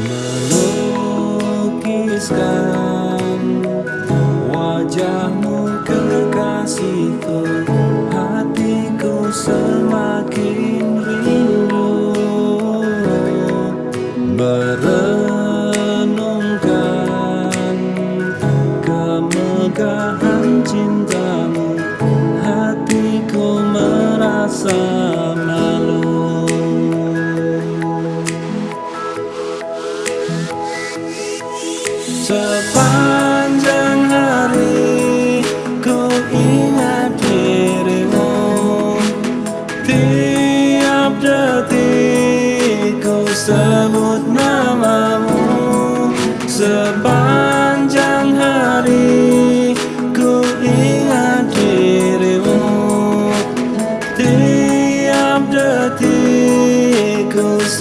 melukiskan wajahmu kekasihku hatiku semakin rindu. Merenungkan kemegahan cintamu. Hatiku merasa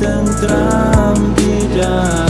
tan tranquila